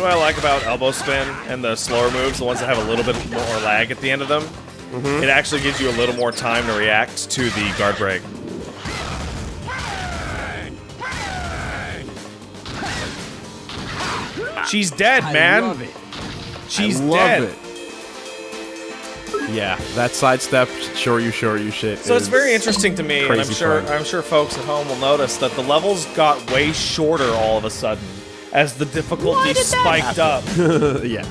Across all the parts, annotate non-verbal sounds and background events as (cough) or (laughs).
Know what I like about elbow spin and the slower moves, the ones that have a little bit more lag at the end of them? Mm-hmm. It actually gives you a little more time to react to the guard break. She's dead, man. I love it. She's I love dead. it. Yeah, that sidestep, sure you, sure you shit. So it's very interesting to me, and I'm sure fun. I'm sure folks at home will notice that the levels got way shorter all of a sudden as the difficulty spiked up. (laughs) yeah,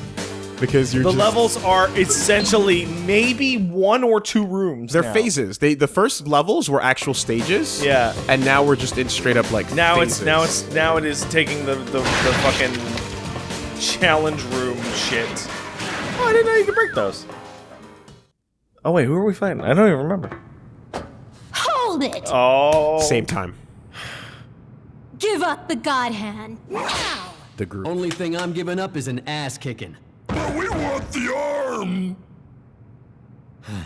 because you're The just, levels are essentially maybe one or two rooms. They're now. phases. They the first levels were actual stages. Yeah. and now we're just in straight up like Now phases. it's now it's now it is taking the the, the fucking challenge room shit. Oh, I didn't know you could break those. Oh wait, who are we fighting? I don't even remember. Hold it! Oh, same time. Give up the god hand. Now! The group. Only thing I'm giving up is an ass kicking. But we want the arm! (sighs)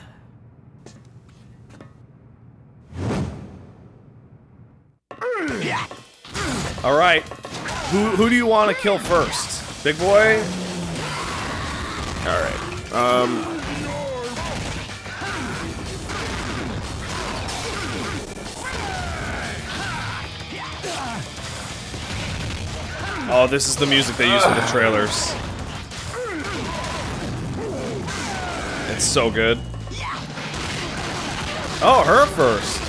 All right, who who do you want to kill first? Big boy. All right. Um. Oh, this is the music they use for the trailers. It's so good. Oh, her first.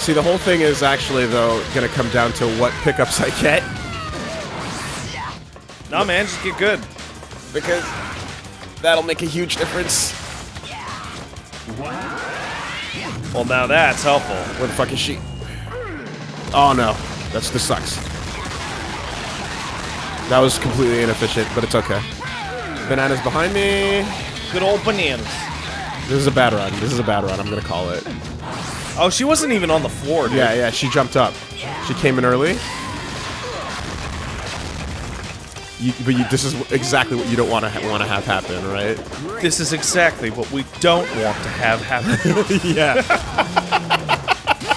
See, the whole thing is actually though gonna come down to what pickups I get Nah, man, just get good. because that'll make a huge difference. Well, now that's helpful. Where the fuck is she? Oh no, that's this sucks. That was completely inefficient, but it's okay. Bananas behind me. Good old bananas. This is a bad run. This is a bad run. I'm gonna call it. Oh, she wasn't even on the floor, dude. Yeah, yeah. She jumped up. She came in early. You, but you, this is exactly what you don't want to ha want to have happen, right? This is exactly what we don't want to have happen. (laughs) yeah.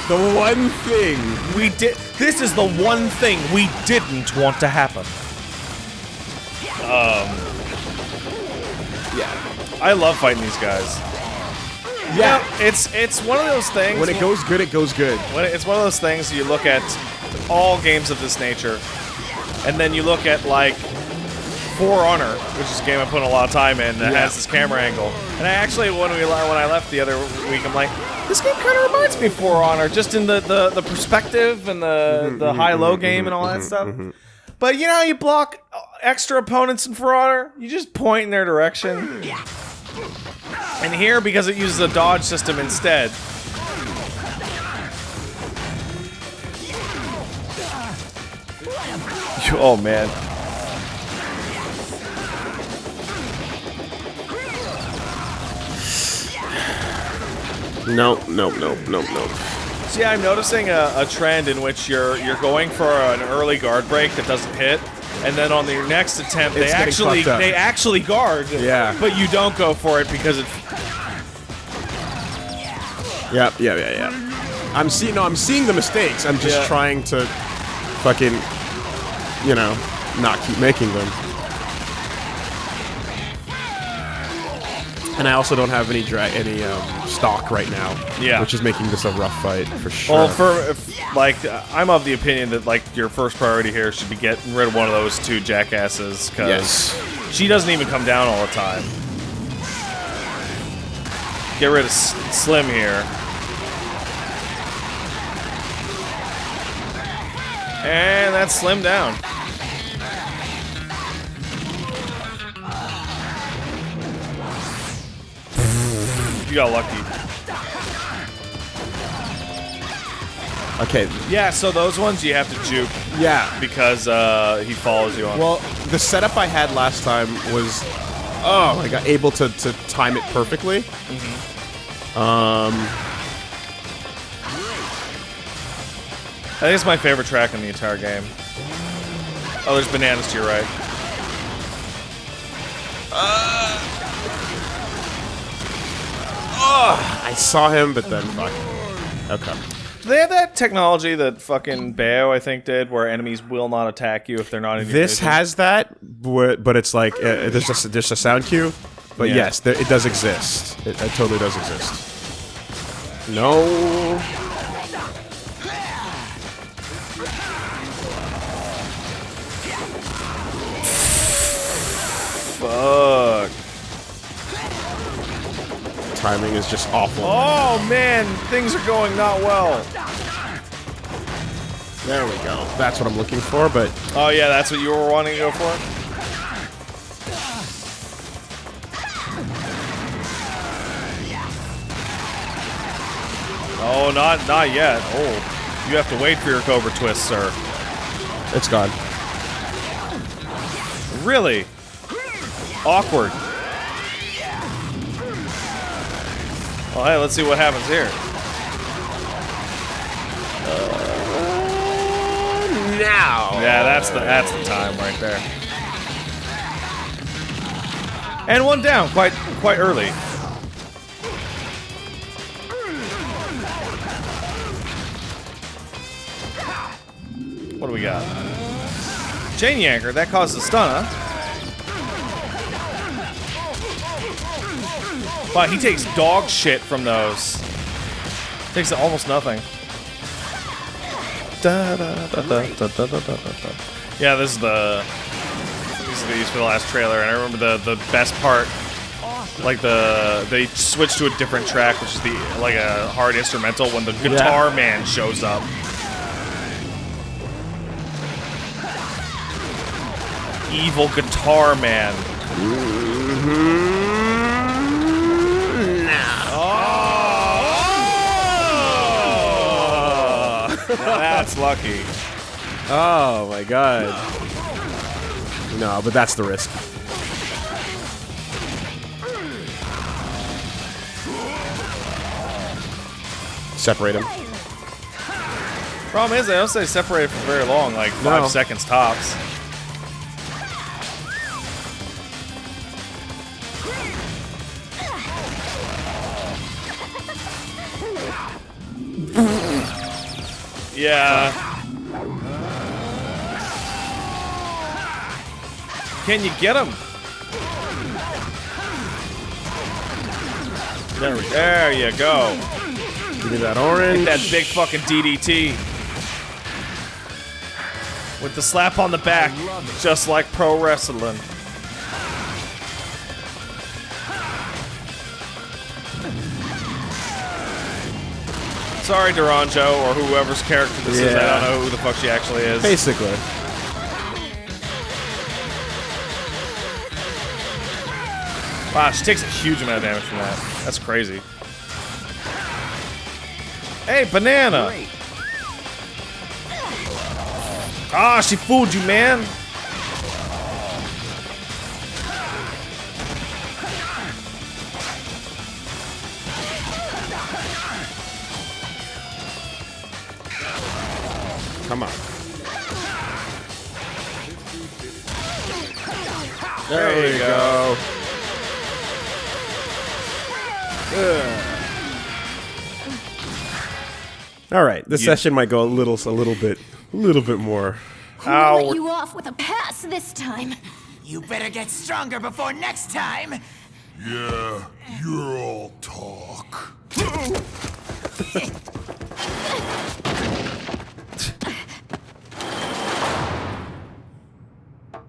The one thing. we did. This is the one thing we didn't want to happen. Um. Yeah. I love fighting these guys. Yeah. It's it's one of those things. When it goes good, it goes good. when it- it's one of those things you look at all games of this nature, and then you look at like For Honor, which is a game I put a lot of time in that Yeah. has this camera angle. And I actually when we when I left the other week, I'm like, this game kind of reminds me of For Honor, just in the the, the perspective and the mm-hmm, the mm-hmm, high low mm-hmm, game and all that stuff. But you know, how you block extra opponents in For Honor. You just point in their direction. And here, because it uses a dodge system instead, (laughs) Oh man. No, no, no, no, no. See, I'm noticing a, a trend in which you're you're going for an early guard break that doesn't hit, and then on your next attempt, It's they actually they actually guard. Yeah. But you don't go for it because it. Yeah, yeah, yeah, yeah. I'm seeing. No, I'm seeing the mistakes. I'm just Yeah. trying to, fucking, you know, not keep making them. And I also don't have any dra- any um, stock right now. Yeah. Which is making this a rough fight for sure. Well, for if, like, I'm of the opinion that like your first priority here should be getting rid of one of those two jackasses because yes. she doesn't even come down all the time. Get rid of S- Slim here. And that's Slim down. Got lucky. Okay. Yeah, so those ones you have to juke Yeah. because uh, he follows you on. Well, the setup I had last time was, oh, I got able to, to time it perfectly. Um, I think it's my favorite track in the entire game. Oh, there's bananas to your right. I saw him, but then fuck. Okay. Do they have that technology that fucking Bayo, I think, did, where enemies will not attack you if they're not in your This vision? has that, but but it's like uh, there's just there's a sound cue. But Yeah. yes, there, it does exist. It, it totally does exist. No. Fuck. Timing is just awful. Oh man, things are going not well. There we go. That's what I'm looking for, but Oh yeah, that's what you were wanting to go for? Oh, not not yet. Oh, you have to wait for your Cobra Twist, sir. it's gone. Really? Awkward. Well, hey, let's see what happens here. Uh, now. Yeah, that's the that's the time right there. And one down, quite quite early. What do we got? Chain Yanker, that causes a stun, huh? Wow, he takes dog shit from those. Takes almost nothing. Yeah, this is the these are these for the last trailer, and I remember the the best part. Like the they switched to a different track, which is the like a hard instrumental when the guitar yeah. man shows up. Evil guitar man. Mm -hmm. That's lucky. Oh my god. No, but that's the risk. Separate him. Problem is, they don't stay separated for very long, like five No. seconds tops. Yeah. Can you get him? There, we- there you go. Give me that orange. That big fucking DDT. With the slap on the back, just like pro wrestling. Sorry, Duranjo, or whoever's character this is. I don't know who the fuck she actually is. Basically. Wow, she takes a huge amount of damage from that. That's crazy. Hey, banana! Ah, she fooled you, man! There, you go. All right, this session might go a little, a little bit, a little bit more. Ow. Let you off with a pass this time. You better get stronger before next time. Yeah, you're all talk. (laughs)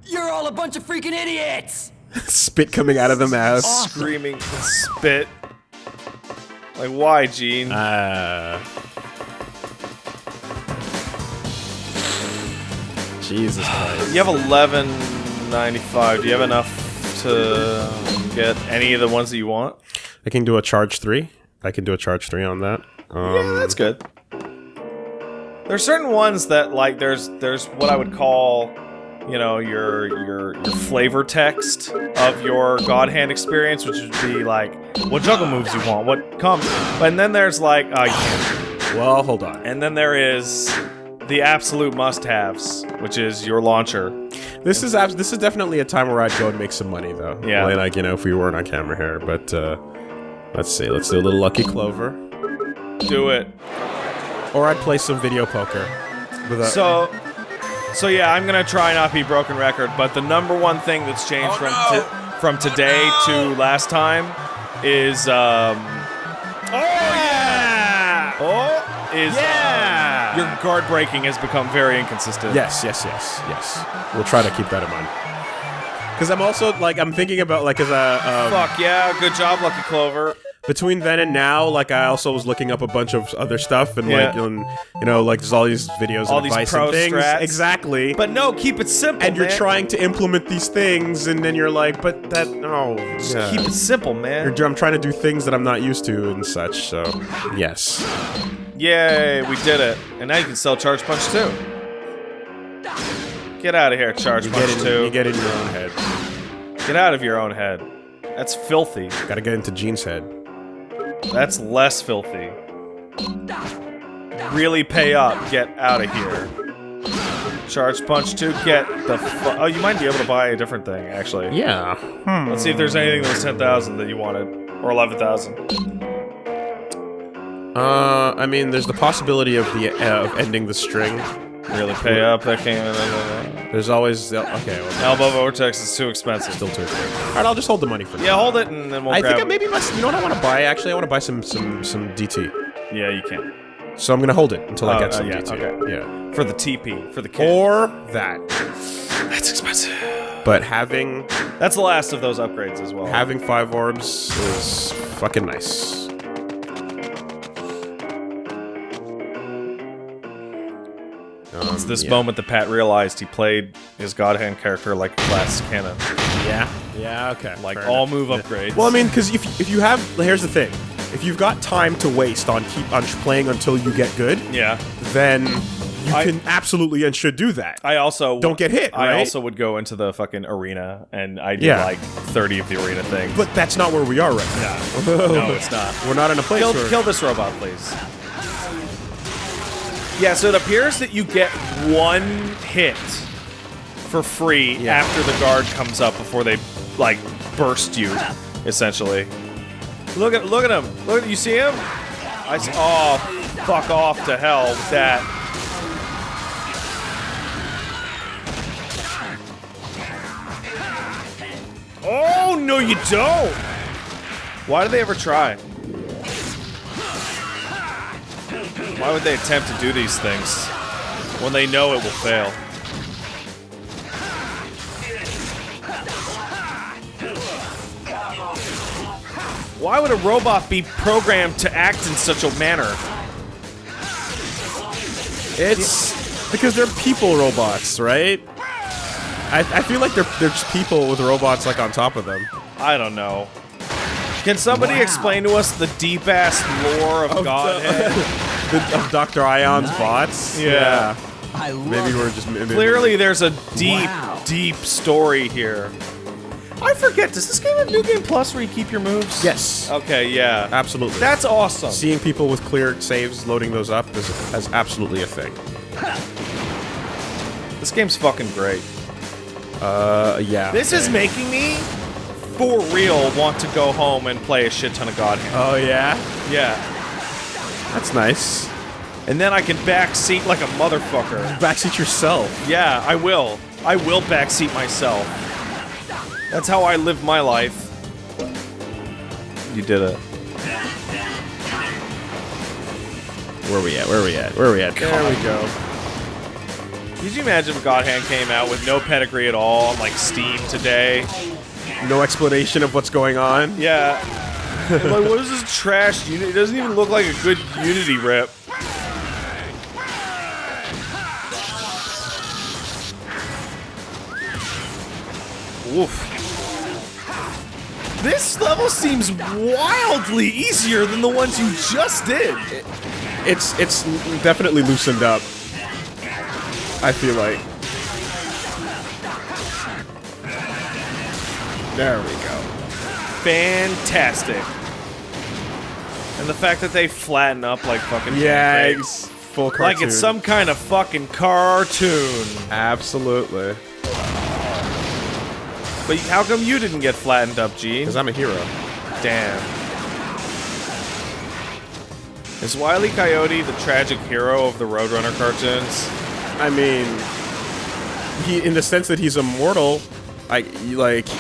You're all a bunch of freaking idiots! (laughs) Spit coming out of the mouth. Screaming spit. Like, why, Gene? Uh, Jesus Christ. you have 1195. Do you have enough to get any of the ones that you want? I can do a charge three. I can do a charge three on that. Um, That's good. There's certain ones that like there's there's what I would call, you know, your your your flavor text of your God Hand experience, which would be like what juggle moves you want, what comes, and then there's like uh, can't. well, hold on. and then there is the absolute must-haves, which is your launcher. This is abs- this is definitely a time where I'd go and make some money though. Yeah. Like, you know, if we weren't on camera here, but uh, let's see. Let's do a little lucky clover. Do it. Or I'd play some video poker. So, so yeah, I'm gonna try not be broken record, but the number one thing that's changed Oh, from no. to- from today to last time is um. Oh yeah! Oh, is um, your guard breaking has become very inconsistent. Yes, yes, yes, yes. We'll try to keep that in mind. Because I'm also like I'm thinking about like as a um, Fuck yeah! Good job, Lucky Clover. Between then and now, like I also was looking up a bunch of other stuff and Yeah. like and, you know like there's all these videos All and these pro and things strats. exactly. But no, keep it simple. and you're trying to implement these things, and then you're like, but that no, yeah. Keep it simple, man. You're- I'm trying to do things that I'm not used to and such. So yes, Yay, we did it. And now you can sell Charge Punch too. Get out of here, Charge you Punch get in, 2. you get in your own head. Get out of your own head. That's filthy. Got to get into Gene's head. That's less filthy. Really pay up. Get out of here. Charge Punch 2, get the fu- Oh, you might be able to buy a different thing, actually. Yeah. Let's see if there's anything that was 10,000 that you wanted. Or 11,000. Uh, I mean, there's the possibility of the uh, of ending the string. Really pay up. That came in. There's always okay. Well, Elbow Vortex is too expensive. still too. expensive. All right, I'll just hold the money for now. Yeah, hold it and then we'll I grab think I it. maybe must. You know what I want to buy? Actually, I want to buy some some some DT. Yeah, you can. So I'm gonna hold it until I Oh, get uh, some yeah, DT. okay. Yeah. For the TP, for the kid. Or that. That's expensive. But having That's the last of those upgrades as well. having five orbs is fucking nice. Um, it's this yeah. moment that Pat realized he played his God Hand character like a glass cannon. Yeah. Yeah. Okay. Like fair all enough. move upgrades. Well, I mean, because if if you have, here's the thing: if you've got time to waste on keep on playing until you get good, yeah. then you I- can absolutely and should do that. I also Don't get hit, I right? also would go into the fucking arena and I did Yeah. like 30 of the arena things. but that's not where we are right now. no, it's not. (laughs) We're not in a place Kill, where. kill this robot, please. Yeah, so it appears that you get one hit for free Yeah. after the guard comes up before they like burst you, essentially. Look at look at him. Look at you see him? I see, oh fuck off to hell with that. Oh no you don't! Why do they ever try? Why would they attempt to do these things when they know it will fail? Why would a robot be programmed to act in such a manner? It's because they're people robots, right? I, I feel like they're they're just people with robots like on top of them. I don't know. Can somebody explain to us the deep ass lore of God Hand? (laughs) The, of Dr. Ion's bots. Yeah. I love Maybe we're just maybe, Clearly, there's a deep, Wow. deep story here. I forget. Does this game have New Game Plus where you keep your moves? Yes. Okay. Yeah. Absolutely. That's awesome. Seeing people with clear saves loading those up is, is absolutely a thing. (laughs) This game's fucking great. Uh, yeah. This is making me, for real, want to go home and play a shit ton of God Oh yeah, Yeah. That's nice. And then I can backseat like a motherfucker. Backseat yourself. Yeah, I will. I will backseat myself. That's how I live my life. You did it. Where are we at? Where are we at? Where are we at? There we go. Could you imagine if God Hand came out with no pedigree at all on like Steam today? No explanation of what's going on. Yeah. Like, what is this trash unit? It doesn't even look like a good Unity rep. Oof. This level seems wildly easier than the ones you just did. It's it's definitely loosened up. I feel like. There we go. Fantastic. And the fact that they flatten up like fucking Yeah, full cartoon. like it's some kind of fucking cartoon. Absolutely. But how come you didn't get flattened up, Gene? Because I'm a hero. Damn. Is Wile E. Coyote the tragic hero of the Roadrunner cartoons? I mean, he in the sense that he's immortal. I like. (laughs)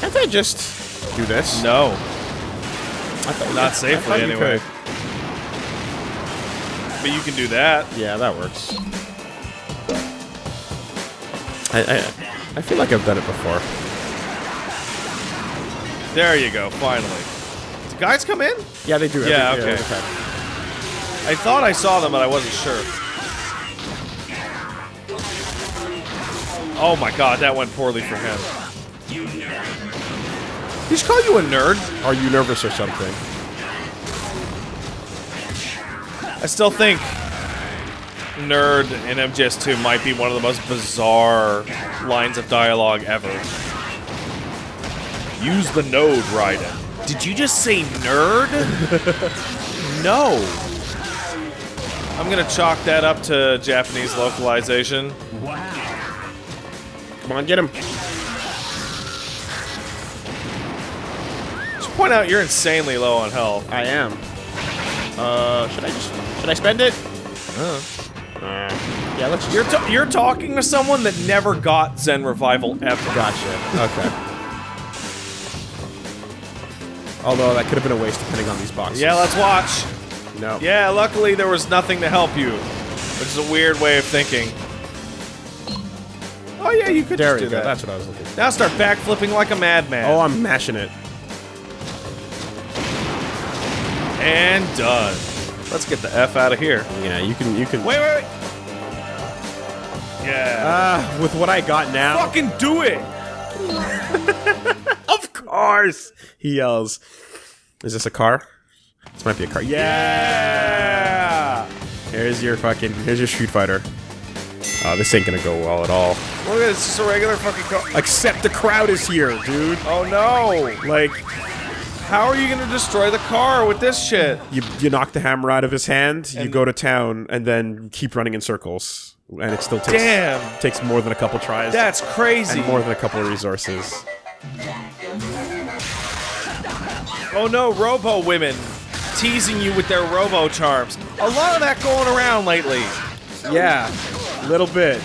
Can't I just do this? No, I thought, not I safely you anyway. could. But you can do that. Yeah, that works. I, I I feel like I've done it before. There you go. Finally. Do guys come in? Yeah, they do. every- Yeah, okay. I thought I saw them, but I wasn't sure. Oh my god, that went poorly for him. He should call you a nerd. Are you nervous or something? I still think nerd in MGS2 might be one of the most bizarre lines of dialogue ever. Use the node, Raiden. Did you just say nerd? (laughs) no. I'm gonna chalk that up to Japanese localization. Wow. Come on, get him. Point out you're insanely low on health. I am. Uh, should I just should I spend it? Uh, yeah, let's. Just, you're ta- you're talking to someone that never got Zen Revival ever. gotcha. Okay. Although that could have been a waste depending on these boxes. Yeah, let's watch. No. Yeah, luckily there was nothing to help you, which is a weird way of thinking. Oh yeah, you could There just do go. that. That's what I was looking. for. Now start backflipping like a madman. Oh, I'm mashing it. And done. Let's get the f out of here. Yeah, you can. You can. Wait, wait, wait. Yeah. Ah, with what I got now. Fucking do it. (laughs) Of course! He yells. Is this a car? This might be a car. Yeah! Here's your fucking. Here's your Street Fighter. Oh, this ain't gonna go well at all. Look at this. It's just a regular fucking car. Except the crowd is here, dude. Oh no. Like, How are you gonna destroy the car with this shit? you you knock the hammer out of his hand, you go to town, and then keep running in circles, and it still takes Damn. takes more than a couple tries. That's crazy. and more than a couple of resources. Oh no, Robo women teasing you with their Robo charms. A lot of that going around lately. Yeah, a little bit.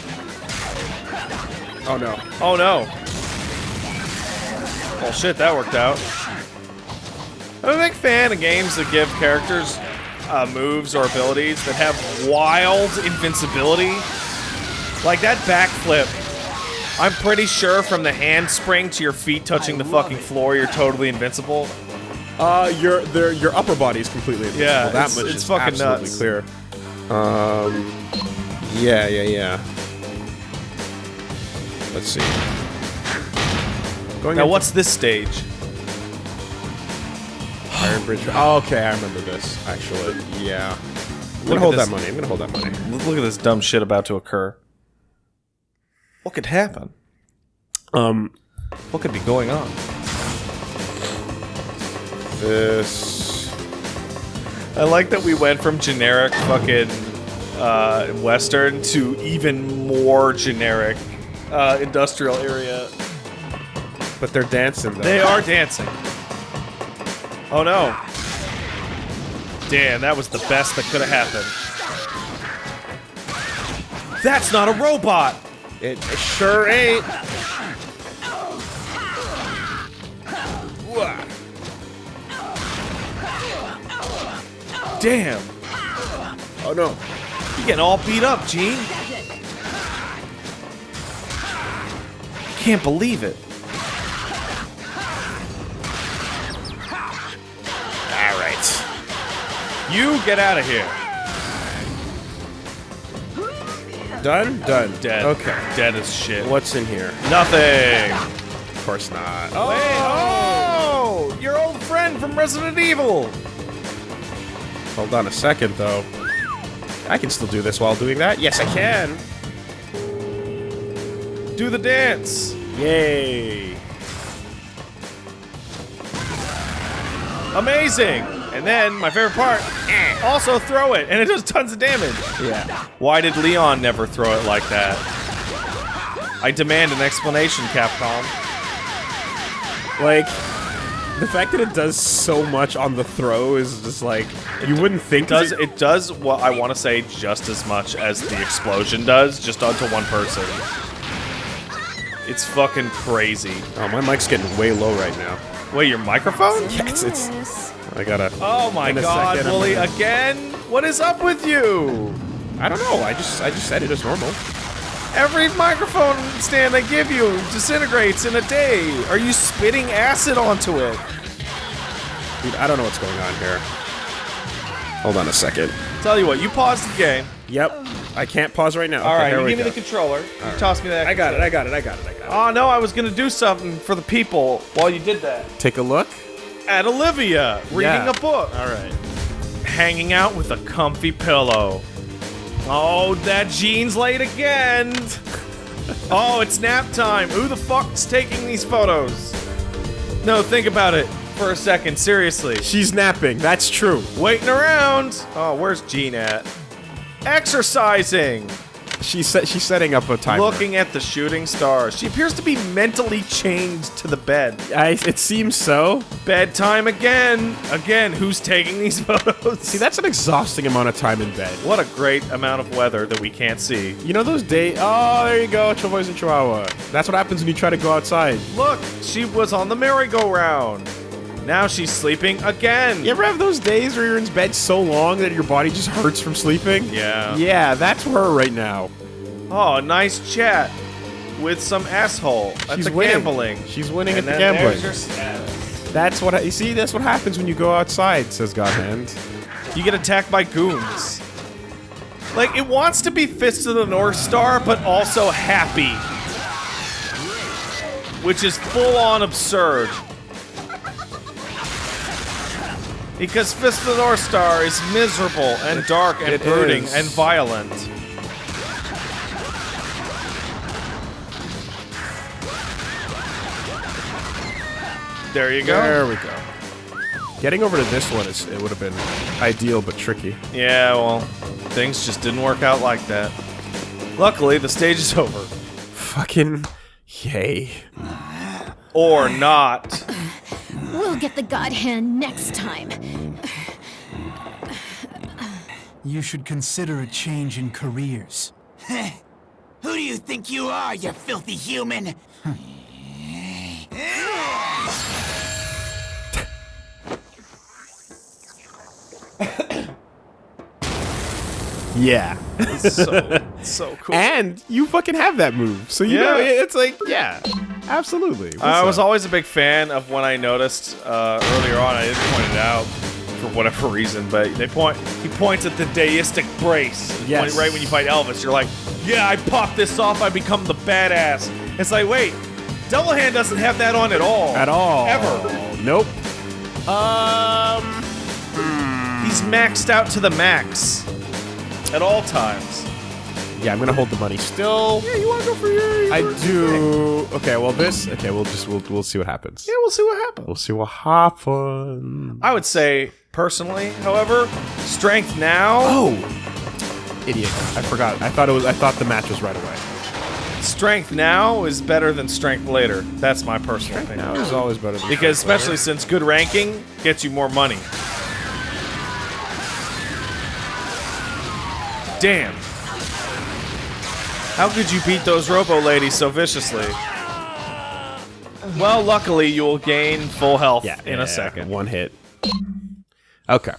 Oh no. Oh no. Well, shit, that worked out. I'm a big fan of games that give characters uh, moves or abilities that have wild invincibility. Like that backflip. I'm pretty sure from the handspring to your feet touching the fucking floor, you're totally invincible. Uh, your their your upper body is completely invincible. Yeah, that it's- much it's is fucking absolutely nuts. clear. Um, yeah, yeah, yeah. Let's see. Going Now, what's this stage? Iron Bridge? Oh, okay, I remember this. Actually, yeah. I'm gonna hold this. that money. I'm gonna hold that money. Look at this dumb shit about to occur. What could happen? Um, What could be going on? this. I like that we went from generic fucking uh, Western to even more generic uh, industrial area. But they're dancing though. They are dancing. Oh no. Damn, that was the best that could have happened. That's not a robot! It, sure ain't. Damn, Oh no. you're getting all beat up, Gene. Can't believe it. You get out of here. Done. Done. Dead. Okay. Dead as shit. What's in here? Nothing. Of course not. Oh, Wait, oh! oh, your old friend from Resident Evil. Hold on a second, though. I can still do this while doing that. Yes, I can. Do the dance. Yay. Amazing. And then my favorite part, also throw it, and it does tons of damage. Yeah. Why did Leon never throw it like that? I demand an explanation, Capcom. Like, The fact that it does so much on the throw is just like you wouldn't think does it. it does what I want to say just as much as the explosion does, just onto one person. It's fucking crazy. Oh, my mic's getting way low right now. Wait, your microphone? Yes, it's. I gotta. Oh my god, Wooly, again? What is up with you? I don't know. I just I just said it as normal. Every microphone stand they give you disintegrates in a day. Are you spitting acid onto it? Dude, I don't know what's going on here. Hold on a second. Tell you what, you pause the game. Yep. I can't pause right now. All okay, right, you we give me the controller. You toss me that. I got it. I got it. I got it. I got it. Oh no, I was gonna do something for the people while you did that. Take a look. At Olivia, reading Yeah. a book. All right. hanging out with a comfy pillow. Oh, that Gene's late again. oh, it's nap time. Who the fuck's taking these photos? No, think about it for a second. Seriously. She's napping. That's true. Waiting around. Oh, where's Gene at? Exercising. She's set, she's setting up a timer. Looking at the shooting stars. She appears to be mentally chained to the bed. I, it seems so. Bedtime again. Again, who's taking these (laughs) photos? See, that's an exhausting amount of time in bed. What a great amount of weather that we can't see. You know those days? Oh, there you go, and Chihuahua. That's what happens when you try to go outside. Look, she was on the merry-go-round. Now she's sleeping again. You ever have those days where you're in bed so long that your body just hurts from sleeping? Yeah. Yeah, that's her right now. Oh, a nice chat with some asshole at She's the winning. gambling. She's winning And at the then gambling. there's your status. That's what I, you see. That's what happens when you go outside, says God Hand. You get attacked by goons. Like it wants to be Fist of the North Star, but also happy, which is full-on absurd. Because Fist of the North Star is miserable and dark and It brooding is. and violent. There you go. There we go. Getting over to this one is it would have been ideal but tricky. Yeah, well, things just didn't work out like that. Luckily, the stage is over. Fucking yay. Or not. (laughs) We'll get the God Hand next time. You should consider a change in careers. (laughs) Who do you think you are, you filthy human? Yeah. So, so cool. (laughs) And you fucking have that move. So you Yeah. know it's like, yeah. Absolutely. What's I was up? always a big fan of when I noticed uh, earlier on. I didn't point it out for whatever (laughs) reason, but they point. He points at the deistic brace. Yes. When- right when you fight Elvis, you're like, "Yeah, I pop this off. I become the badass." It's like, wait, Devil Hand doesn't have that on at all. at all. Ever. Nope. Um He's maxed out to the max at all times. Yeah, I'm gonna hold the money still. Yeah, you want to go for your? I do. Okay, well this. Okay, we'll just we'll we'll see what happens. Yeah, we'll see what happens. We'll see what happens. I would say, personally, however, strength now. Oh, idiot! I forgot. I thought it was. I thought the match was right away. Strength now is better than strength later. That's my personal opinion. Now is always better than Because strength especially since good ranking gets you more money. Damn. How could you beat those Robo ladies so viciously? Well, luckily you will gain full health Yeah, in yeah, a second. One hit. Okay.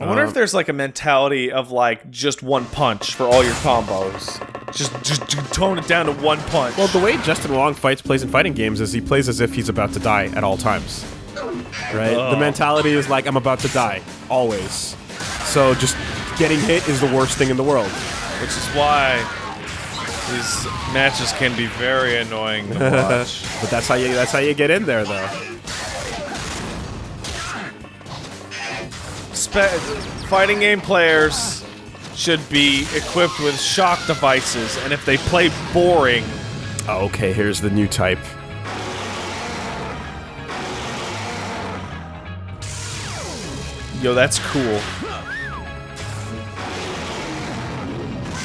I wonder Um, if there's like a mentality of like just one punch for all your combos. Just just, just tone it down to one punch. Well, the way Justin Wong fights plays in fighting games is he plays as if he's about to die at all times. Right? Oh. The mentality is like I'm about to die always. So just getting hit is the worst thing in the world. Which is why these matches can be very annoying to (laughs) watch. But that's how you that's how you get in there though. Spe- fighting game players should be equipped with shock devices, and if they play boring, Oh, okay, here's the new type. yo, that's cool.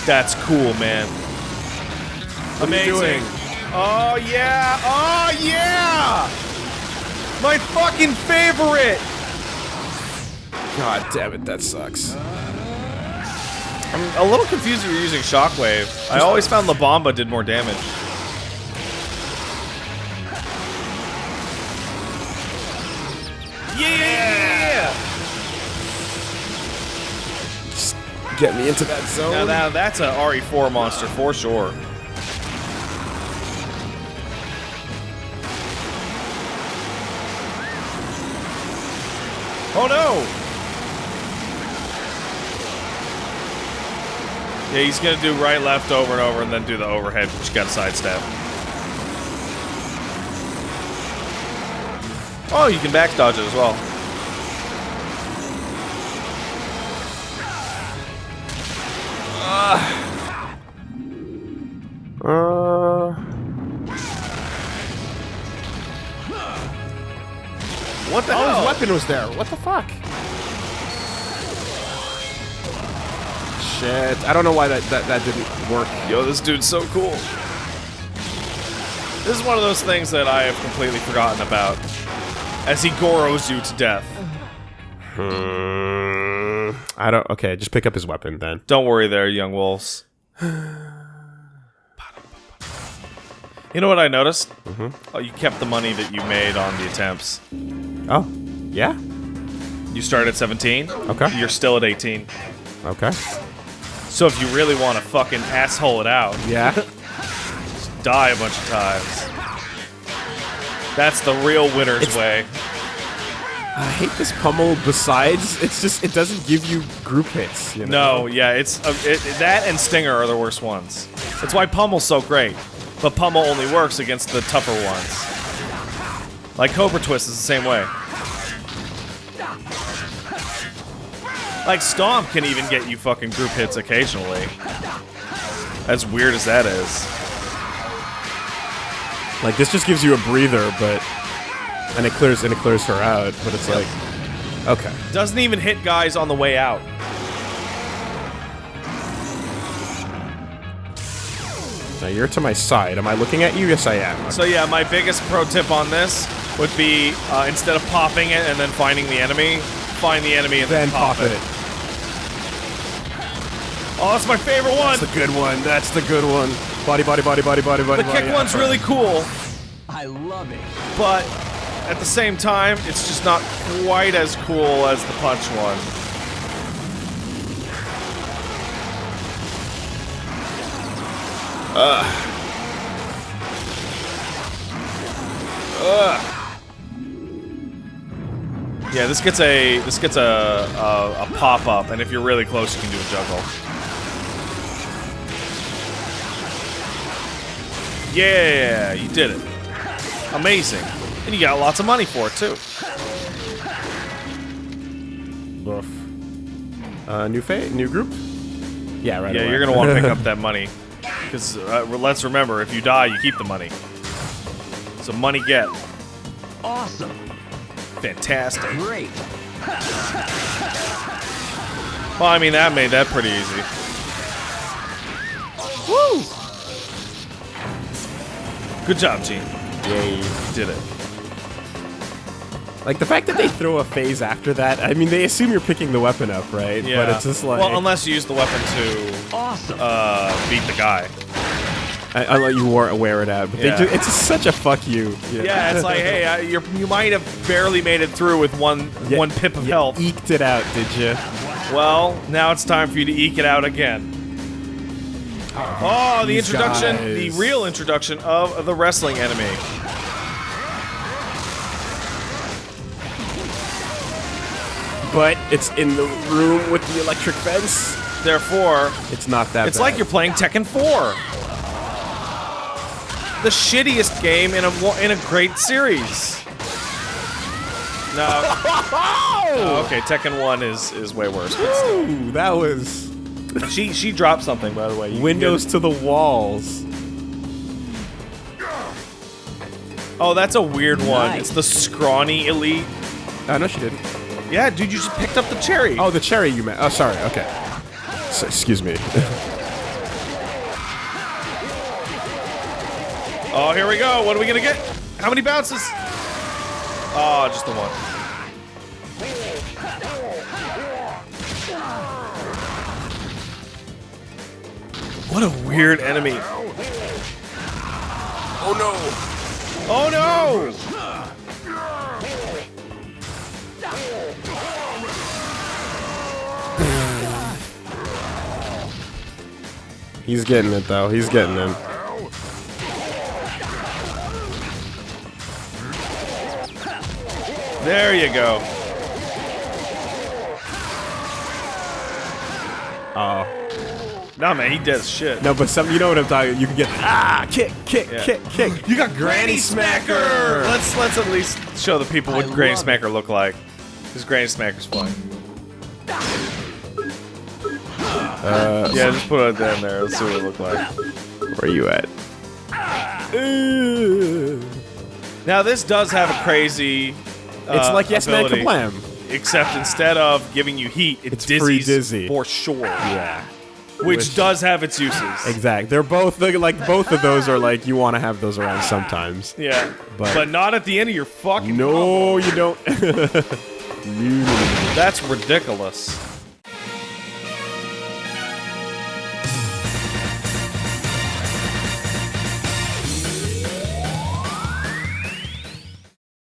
That's cool, man. Amazing. doing? Oh yeah! Oh yeah! My fucking favorite! God damn it, that sucks. I'm a little confused if you're using Shockwave. I always found La Bomba did more damage. Get me into that zone. Now, now that's an RE4 monster for sure. Oh no! Yeah, he's gonna do right, left, over and over, and then do the overhead, which you gotta sidestep. Oh, you can back dodge it as well. Weapon was there. What the fuck? Shit. I don't know why that, that, that didn't work. Yo, this dude's so cool. This is one of those things that I have completely forgotten about. As he goros you to death. Hmm, I don't. Okay, just pick up his weapon then. Don't worry there, young wolves. You know what I noticed? Mm-hmm. Oh, you kept the money that you made on the attempts. Oh, yeah. You started at 17. Okay. You're still at 18. Okay. So if you really want to fucking asshole it out, Yeah. die a bunch of times. That's the real winner's It's- way. I hate this pummel. Besides, it's just it doesn't give you group hits. You know? No, yeah, it's uh, it, that and Stinger are the worst ones. That's why Pummel's so great. But Pummel only works against the tougher ones. Like Cobra Twist is the same way. Like Stomp can even get you fucking group hits occasionally. As weird as that is. Like this just gives you a breather, but and it clears and it clears her out. But it's like, okay. Doesn't even hit guys on the way out. Now you're to my side. Am I looking at you? Yes, I am. So yeah, my biggest pro tip on this would be uh, instead of popping it and then finding the enemy, find the enemy and then, then pop it. Oh, that's my favorite one. That's the good one. That's the good one. Body, body, body, body, body, body. The kick body, one's really cool, I love it. but at the same time, it's just not quite as cool as the punch one. Ugh. Yeah, this gets a this gets a, a, a pop up, and if you're really close, you can do a juggle. Yeah, you did it. Amazing. And you got lots of money for it, too. Woof. Uh, new fa new group. Yeah, right. Yeah, away. you're going to want to pick up that (laughs) money. Because uh, let's remember, if you die, you keep the money. So money get. Awesome. Fantastic. Great. Well, I mean, that made that pretty easy. Woo! Good job, Gene. Yay. Did it. Like the fact that they throw a phase after that. I mean, they assume you're picking the weapon up, right? Yeah. But it's just like. Well, unless you use the weapon to Awesome. uh, beat the guy. I, I'll let you wear, wear it out. But Yeah. they do, it's such a fuck you. Yeah, it's like, hey, uh, you're, you might have barely made it through with one Yeah, one pip of you health. Eked it out, did you? Well, now it's time for you to eke it out again. Oh, the these introduction, guys. the real introduction of the wrestling enemy. But it's in the room with the electric fence. Therefore, It's not that. Bad. It's bad. like you're playing Tekken 4. The shittiest game in a in a great series. No. Oh, (laughs) okay, Tekken 1 is is way worse. Ooh, that was she she dropped something by the way. You windows to the walls. Oh, that's a weird one. Nice. It's the scrawny elite. Oh know she didn't. Yeah, dude, you just picked up the cherry. Oh, the cherry you meant. Oh, sorry. Okay. So, excuse me. (laughs) Oh, here we go. What are we gonna get? How many bounces? Oh, just the one. What a weird enemy. Oh no! Oh no! He's getting it though. He's getting it. There you go. Oh Nah, man, he does shit. no, but some you know what I'm talking. You can get ah kick, kick, Yeah. kick, kick. You got Granny Smacker. Let's let's at least show the people what Granny Smacker look like. Because Granny Smacker's fun. Uh, Yeah, just put it down there. Let's see what it look like. Where are you at? Now this does have a crazy. It's uh, like Yes Man ability, Kablam. Except instead of giving you heat, it It's dizzies free dizzy. for sure. Yeah. Which, does have its uses. Exact. They're both they're like both of those are like you want to have those around sometimes. Yeah. But- But, not at the end of your fucking No, you don't. (laughs) That's ridiculous.